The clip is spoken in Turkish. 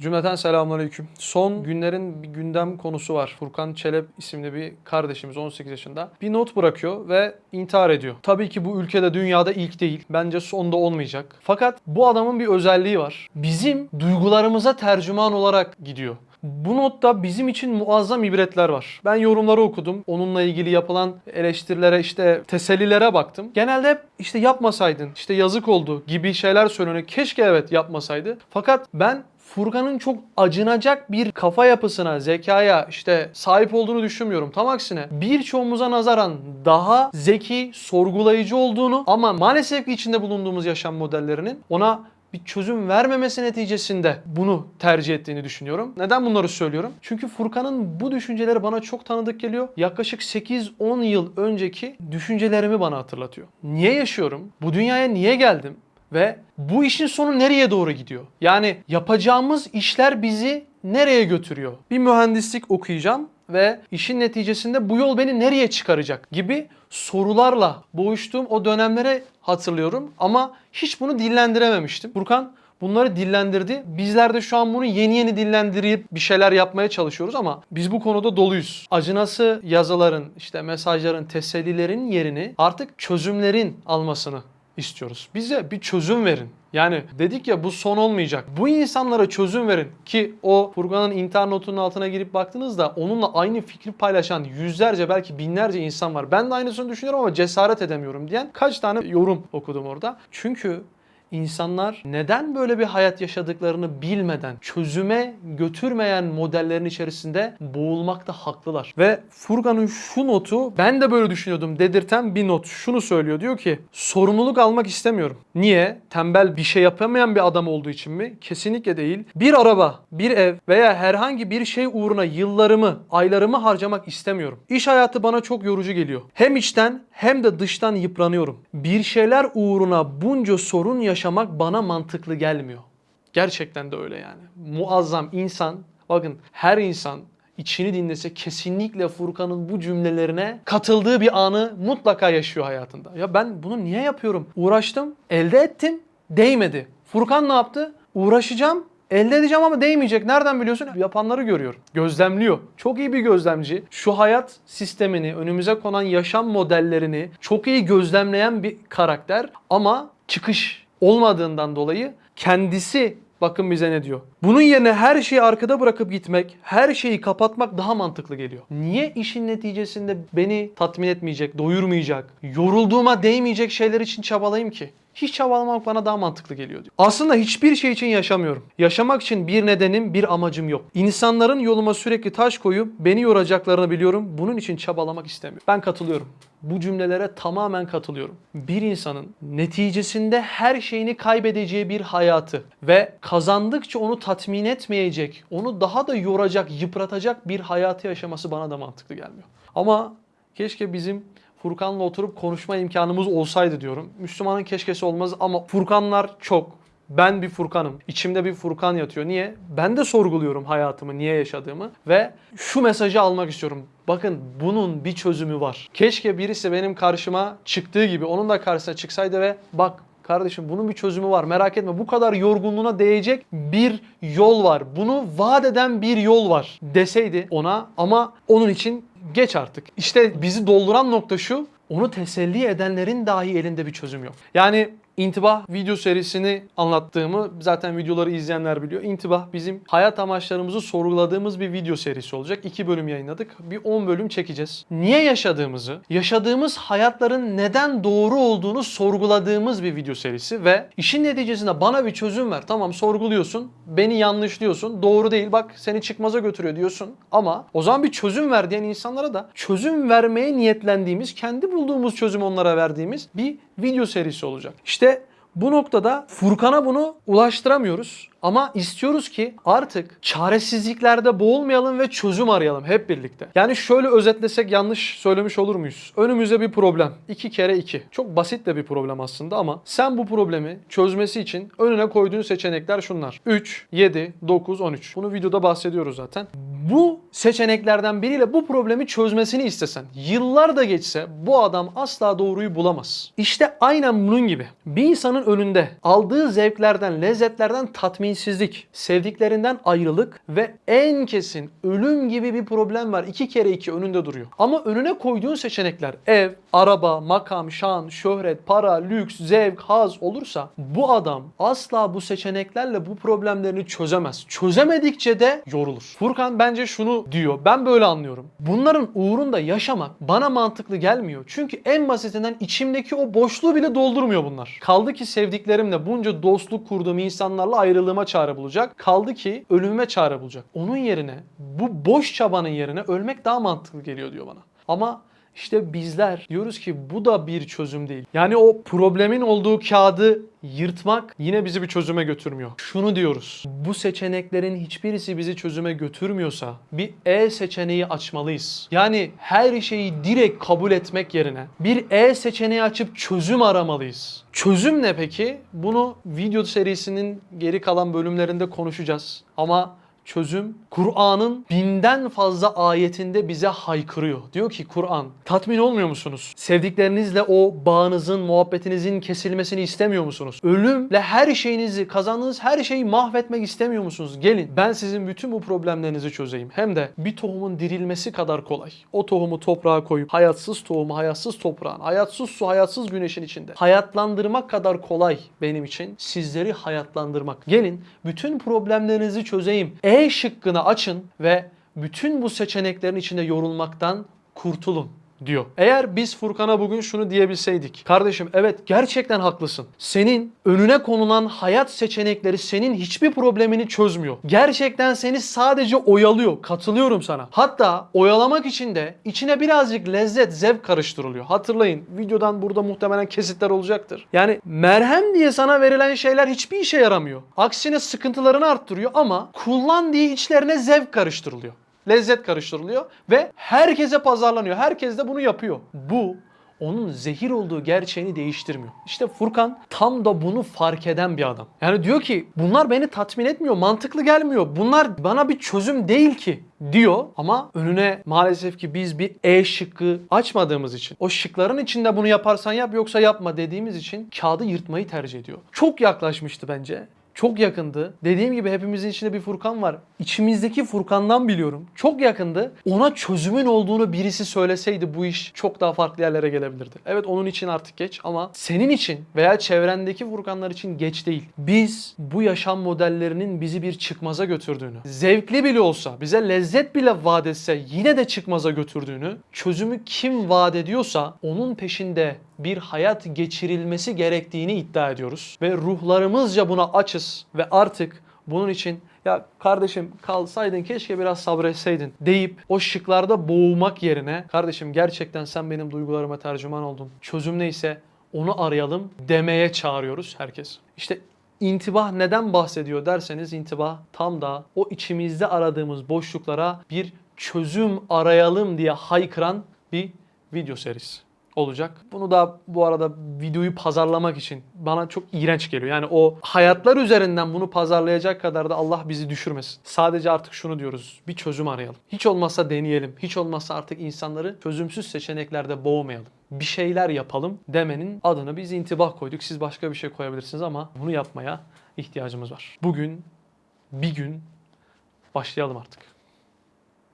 Cümleten selamünaleyküm. Son günlerin bir gündem konusu var. Furkan Çelep isimli bir kardeşimiz 18 yaşında. Bir not bırakıyor ve intihar ediyor. Tabii ki bu ülkede dünyada ilk değil. Bence sonda olmayacak. Fakat bu adamın bir özelliği var. Bizim duygularımıza tercüman olarak gidiyor. Bu notta bizim için muazzam ibretler var. Ben yorumları okudum. Onunla ilgili yapılan eleştirilere işte tesellilere baktım. Genelde hep işte yapmasaydın, işte yazık oldu gibi şeyler söyleniyor. Keşke evet yapmasaydı. Fakat ben Furkan'ın çok acınacak bir kafa yapısına, zekaya işte sahip olduğunu düşünmüyorum. Tam aksine birçoğumuza nazaran daha zeki, sorgulayıcı olduğunu ama maalesef ki içinde bulunduğumuz yaşam modellerinin ona bir çözüm vermemesi neticesinde bunu tercih ettiğini düşünüyorum. Neden bunları söylüyorum? Çünkü Furkan'ın bu düşünceleri bana çok tanıdık geliyor. Yaklaşık 8-10 yıl önceki düşüncelerimi bana hatırlatıyor. Niye yaşıyorum? Bu dünyaya niye geldim? Ve bu işin sonu nereye doğru gidiyor? Yani yapacağımız işler bizi nereye götürüyor? Bir mühendislik okuyacağım ve işin neticesinde bu yol beni nereye çıkaracak gibi sorularla boğuştuğum o dönemlere hatırlıyorum ama hiç bunu dillendirememiştim. Furkan bunları dillendirdi. Bizler de şu an bunu yeni yeni dillendirip bir şeyler yapmaya çalışıyoruz ama biz bu konuda doluyuz. Acınası yazıların, işte mesajların, tesellilerin yerini artık çözümlerin almasını istiyoruz. Bize bir çözüm verin. Yani dedik ya bu son olmayacak. Bu insanlara çözüm verin ki o Furkan'ın intihar notunun altına girip baktığınızda onunla aynı fikri paylaşan yüzlerce belki binlerce insan var. Ben de aynısını düşünüyorum ama cesaret edemiyorum diyen kaç tane yorum okudum orada. Çünkü insanlar neden böyle bir hayat yaşadıklarını bilmeden çözüme götürmeyen modellerin içerisinde boğulmakta haklılar. Ve Furkan'ın şu notu ben de böyle düşünüyordum dedirten bir not. Şunu söylüyor diyor ki sorumluluk almak istemiyorum. Niye? Tembel bir şey yapamayan bir adam olduğu için mi? Kesinlikle değil. Bir araba, bir ev veya herhangi bir şey uğruna yıllarımı, aylarımı harcamak istemiyorum. İş hayatı bana çok yorucu geliyor. Hem içten hem de dıştan yıpranıyorum. Bir şeyler uğruna bunca sorun yaşamak bana mantıklı gelmiyor. Gerçekten de öyle yani. Muazzam insan, bakın her insan içini dinlese kesinlikle Furkan'ın bu cümlelerine katıldığı bir anı mutlaka yaşıyor hayatında. Ya ben bunu niye yapıyorum? Uğraştım, elde ettim, değmedi. Furkan ne yaptı? Uğraşacağım, Elde edeceğim ama değmeyecek. Nereden biliyorsun? Yapanları görüyor. Gözlemliyor. Çok iyi bir gözlemci. Şu hayat sistemini, önümüze konan yaşam modellerini çok iyi gözlemleyen bir karakter. Ama çıkış olmadığından dolayı kendisi bakın bize ne diyor. Bunun yerine her şeyi arkada bırakıp gitmek, her şeyi kapatmak daha mantıklı geliyor. Niye işin neticesinde beni tatmin etmeyecek, doyurmayacak, yorulduğuma değmeyecek şeyler için çabalayayım ki? Hiç çabalamak bana daha mantıklı geliyor diyor. Aslında hiçbir şey için yaşamıyorum. Yaşamak için bir nedenim, bir amacım yok. İnsanların yoluma sürekli taş koyup beni yoracaklarını biliyorum. Bunun için çabalamak istemiyorum. Ben katılıyorum. Bu cümlelere tamamen katılıyorum. Bir insanın neticesinde her şeyini kaybedeceği bir hayatı ve kazandıkça onu tatmin etmeyecek, onu daha da yoracak, yıpratacak bir hayatı yaşaması bana da mantıklı gelmiyor. Ama keşke bizim Furkan'la oturup konuşma imkanımız olsaydı diyorum. Müslümanın keşkesi olmaz ama Furkanlar çok. Ben bir Furkanım. İçimde bir Furkan yatıyor. Niye? Ben de sorguluyorum hayatımı, niye yaşadığımı ve şu mesajı almak istiyorum. Bakın bunun bir çözümü var. Keşke birisi benim karşıma çıktığı gibi onun da karşısına çıksaydı ve bak Kardeşim bunun bir çözümü var. Merak etme. Bu kadar yorgunluğuna değecek bir yol var. Bunu vaat eden bir yol var deseydi ona ama onun için geç artık. İşte bizi dolduran nokta şu. Onu teselli edenlerin dahi elinde bir çözüm yok. Yani İntibah video serisini anlattığımı zaten videoları izleyenler biliyor. İntibah bizim hayat amaçlarımızı sorguladığımız bir video serisi olacak. İki bölüm yayınladık. Bir 10 bölüm çekeceğiz. Niye yaşadığımızı, yaşadığımız hayatların neden doğru olduğunu sorguladığımız bir video serisi ve işin neticesinde bana bir çözüm ver. Tamam sorguluyorsun, beni yanlışlıyorsun, doğru değil bak seni çıkmaza götürüyor diyorsun. Ama o zaman bir çözüm ver diyen insanlara da çözüm vermeye niyetlendiğimiz, kendi bulduğumuz çözümü onlara verdiğimiz bir video serisi olacak. İşte bu noktada Furkan'a bunu ulaştıramıyoruz. Ama istiyoruz ki artık çaresizliklerde boğulmayalım ve çözüm arayalım hep birlikte. Yani şöyle özetlesek yanlış söylemiş olur muyuz? Önümüzde bir problem. 2 kere 2. Çok basit de bir problem aslında ama sen bu problemi çözmesi için önüne koyduğun seçenekler şunlar. 3, 7, 9, 13. Bunu videoda bahsediyoruz zaten. Bu seçeneklerden biriyle bu problemi çözmesini istesen, yıllar da geçse bu adam asla doğruyu bulamaz. İşte aynen bunun gibi. Bir insanın önünde aldığı zevklerden, lezzetlerden tatmin tatminsizlik, sevdiklerinden ayrılık ve en kesin ölüm gibi bir problem var. İki kere iki önünde duruyor. Ama önüne koyduğun seçenekler ev, araba, makam, şan, şöhret, para, lüks, zevk, haz olursa bu adam asla bu seçeneklerle bu problemlerini çözemez. Çözemedikçe de yorulur. Furkan bence şunu diyor. Ben böyle anlıyorum. Bunların uğrunda yaşamak bana mantıklı gelmiyor. Çünkü en basitinden içimdeki o boşluğu bile doldurmuyor bunlar. Kaldı ki sevdiklerimle bunca dostluk kurduğum insanlarla ayrılığıma çare bulacak. Kaldı ki ölümüme çare bulacak. Onun yerine bu boş çabanın yerine ölmek daha mantıklı geliyor diyor bana. Ama işte bizler diyoruz ki bu da bir çözüm değil. Yani o problemin olduğu kağıdı yırtmak yine bizi bir çözüme götürmüyor. Şunu diyoruz. Bu seçeneklerin hiçbirisi bizi çözüme götürmüyorsa bir E seçeneği açmalıyız. Yani her şeyi direkt kabul etmek yerine bir E seçeneği açıp çözüm aramalıyız. Çözüm ne peki? Bunu video serisinin geri kalan bölümlerinde konuşacağız. Ama çözüm Kur'an'ın binden fazla ayetinde bize haykırıyor. Diyor ki Kur'an tatmin olmuyor musunuz? Sevdiklerinizle o bağınızın, muhabbetinizin kesilmesini istemiyor musunuz? Ölümle her şeyinizi, kazandığınız her şeyi mahvetmek istemiyor musunuz? Gelin ben sizin bütün bu problemlerinizi çözeyim. Hem de bir tohumun dirilmesi kadar kolay. O tohumu toprağa koyup hayatsız tohumu hayatsız toprağın, hayatsız su, hayatsız güneşin içinde hayatlandırmak kadar kolay benim için sizleri hayatlandırmak. Gelin bütün problemlerinizi çözeyim. E şıkkını açın ve bütün bu seçeneklerin içinde yorulmaktan kurtulun diyor. Eğer biz Furkan'a bugün şunu diyebilseydik. Kardeşim evet gerçekten haklısın. Senin önüne konulan hayat seçenekleri senin hiçbir problemini çözmüyor. Gerçekten seni sadece oyalıyor. Katılıyorum sana. Hatta oyalamak için de içine birazcık lezzet, zevk karıştırılıyor. Hatırlayın videodan burada muhtemelen kesitler olacaktır. Yani merhem diye sana verilen şeyler hiçbir işe yaramıyor. Aksine sıkıntılarını arttırıyor ama kullan diye içlerine zevk karıştırılıyor lezzet karıştırılıyor ve herkese pazarlanıyor. Herkes de bunu yapıyor. Bu onun zehir olduğu gerçeğini değiştirmiyor. İşte Furkan tam da bunu fark eden bir adam. Yani diyor ki bunlar beni tatmin etmiyor, mantıklı gelmiyor. Bunlar bana bir çözüm değil ki diyor ama önüne maalesef ki biz bir E şıkkı açmadığımız için o şıkların içinde bunu yaparsan yap yoksa yapma dediğimiz için kağıdı yırtmayı tercih ediyor. Çok yaklaşmıştı bence çok yakındı. Dediğim gibi hepimizin içinde bir Furkan var. İçimizdeki Furkan'dan biliyorum. Çok yakındı. Ona çözümün olduğunu birisi söyleseydi bu iş çok daha farklı yerlere gelebilirdi. Evet onun için artık geç ama senin için veya çevrendeki Furkanlar için geç değil. Biz bu yaşam modellerinin bizi bir çıkmaza götürdüğünü, zevkli bile olsa, bize lezzet bile vaat etse yine de çıkmaza götürdüğünü, çözümü kim vaat ediyorsa onun peşinde bir hayat geçirilmesi gerektiğini iddia ediyoruz. Ve ruhlarımızca buna açız ve artık bunun için ya kardeşim kalsaydın keşke biraz sabretseydin deyip o şıklarda boğulmak yerine kardeşim gerçekten sen benim duygularıma tercüman oldun. Çözüm neyse onu arayalım demeye çağırıyoruz herkes. İşte intibah neden bahsediyor derseniz intibah tam da o içimizde aradığımız boşluklara bir çözüm arayalım diye haykıran bir video serisi olacak. Bunu da bu arada videoyu pazarlamak için bana çok iğrenç geliyor. Yani o hayatlar üzerinden bunu pazarlayacak kadar da Allah bizi düşürmesin. Sadece artık şunu diyoruz. Bir çözüm arayalım. Hiç olmazsa deneyelim. Hiç olmazsa artık insanları çözümsüz seçeneklerde boğmayalım. Bir şeyler yapalım demenin adını biz intibah koyduk. Siz başka bir şey koyabilirsiniz ama bunu yapmaya ihtiyacımız var. Bugün bir gün başlayalım artık.